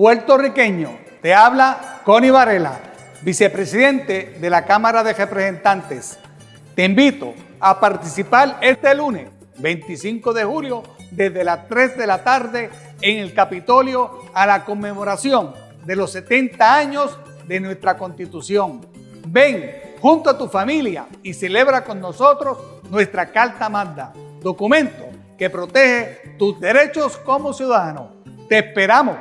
puertorriqueño. Te habla Connie Varela, vicepresidente de la Cámara de Representantes. Te invito a participar este lunes, 25 de julio, desde las 3 de la tarde en el Capitolio a la conmemoración de los 70 años de nuestra Constitución. Ven junto a tu familia y celebra con nosotros nuestra Carta Magna, documento que protege tus derechos como ciudadano. Te esperamos